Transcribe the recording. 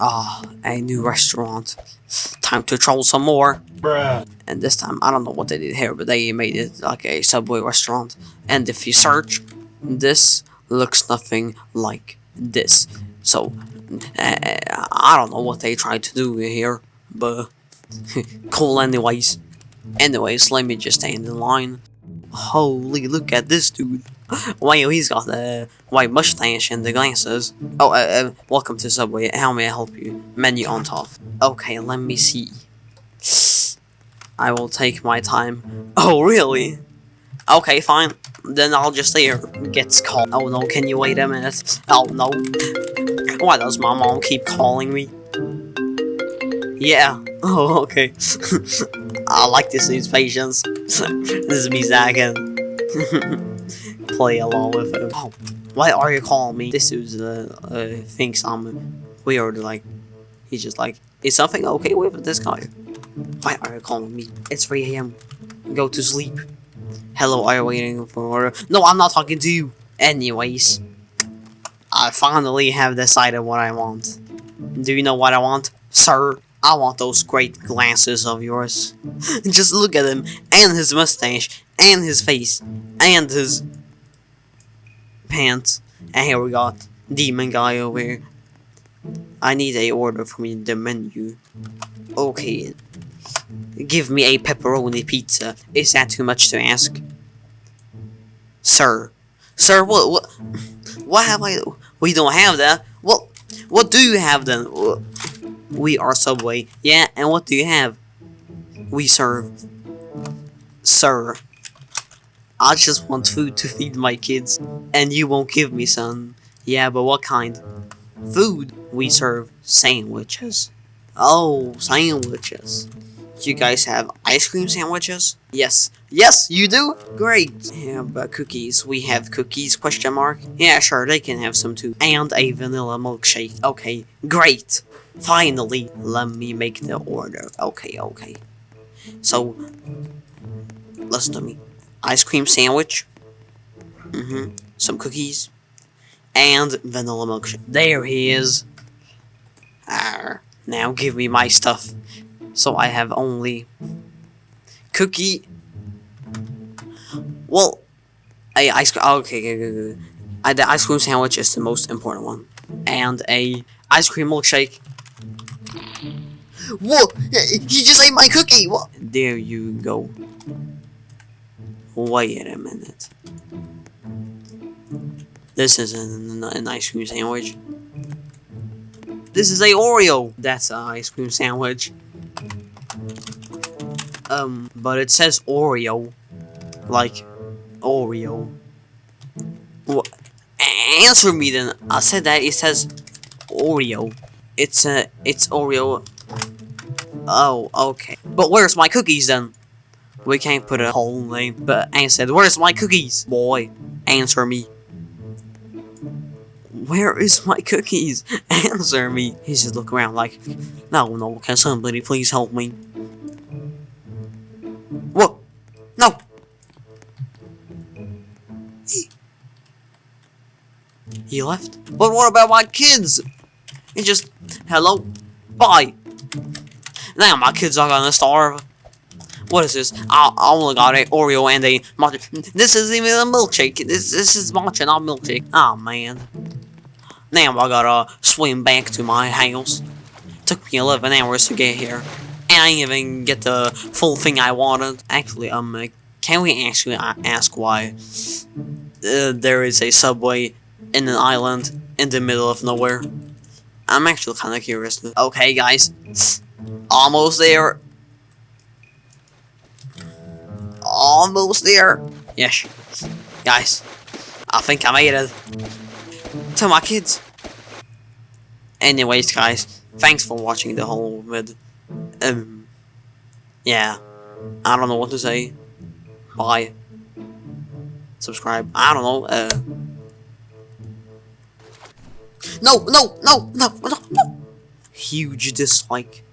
Ah, a new restaurant. Time to troll some more. Bruh. And this time, I don't know what they did here, but they made it like a Subway restaurant. And if you search, this looks nothing like this. So, uh, I don't know what they tried to do here, but cool anyways. Anyways, let me just stay in the line. Holy, look at this dude. Wow, he's got the white mustache and the glasses. Oh, uh, uh, welcome to Subway. How may I help you? Menu on top. Okay, let me see. I will take my time. Oh, really? Okay, fine. Then I'll just stay here. Gets called. Oh no, can you wait a minute? Oh no. Why does my mom keep calling me? Yeah. Oh, okay. I like this dude's patience. this is me, and play along with him. Oh, why are you calling me? This dude uh, uh, thinks I'm weird. Like, he's just like, is something okay with this guy? Why are you calling me? It's 3 a.m. Go to sleep. Hello, are you waiting for? No, I'm not talking to you. Anyways, I finally have decided what I want. Do you know what I want? Sir, I want those great glasses of yours. Just look at him, and his mustache, and his face, and his pants. And here we got demon guy over here. I need a order from the menu. Okay. Give me a pepperoni pizza. Is that too much to ask? Sir. Sir, what what what have I we don't have that. What what do you have then? We are Subway. Yeah, and what do you have? We serve. Sir. I just want food to feed my kids, and you won't give me some. Yeah, but what kind? Food. We serve sandwiches. Oh, sandwiches. You guys have ice cream sandwiches? Yes. Yes, you do? Great. Yeah, but cookies. We have cookies, question mark. Yeah, sure, they can have some too. And a vanilla milkshake. Okay, great. Finally, let me make the order. Okay, okay. So, listen to me. Ice cream sandwich. Mm-hmm. Some cookies. And vanilla milkshake. There he is. Arr. Now give me my stuff. So I have only cookie. Well, a ice cream. Okay, okay, okay, okay. I, the ice cream sandwich is the most important one, and a ice cream milkshake. Whoa! He just ate my cookie. What? There you go. Wait a minute. This is an, ice cream sandwich. This is a Oreo. That's an ice cream sandwich. Um, but it says Oreo. Like, Oreo. Answer me then. I said that it says Oreo. It's a, it's Oreo. Oh, okay. But where's my cookies then? We can't put a whole name. But I said, where's my cookies? Boy, answer me. Where is my cookies? Answer me. He's just looking around like, no, no, can somebody please help me? Whoa! No! He, he left? But what about my kids? He just, hello? Bye! Now my kids are gonna starve. What is this? I, I only got a Oreo and a matcha. This isn't even a milkshake. This, this is matcha, not milkshake. Oh man. Now I gotta swim back to my house. Took me 11 hours to get here. And I didn't even get the full thing I wanted. Actually, um, can we actually ask why uh, there is a subway in an island in the middle of nowhere? I'm actually kind of curious. Okay, guys. Almost there. Almost there. Yes. Guys, I think I made it. To my kids. Anyways, guys, thanks for watching the whole vid. Um, yeah. I don't know what to say. Bye. Subscribe. I don't know. Uh. No, no, no, no, no, no. Huge dislike.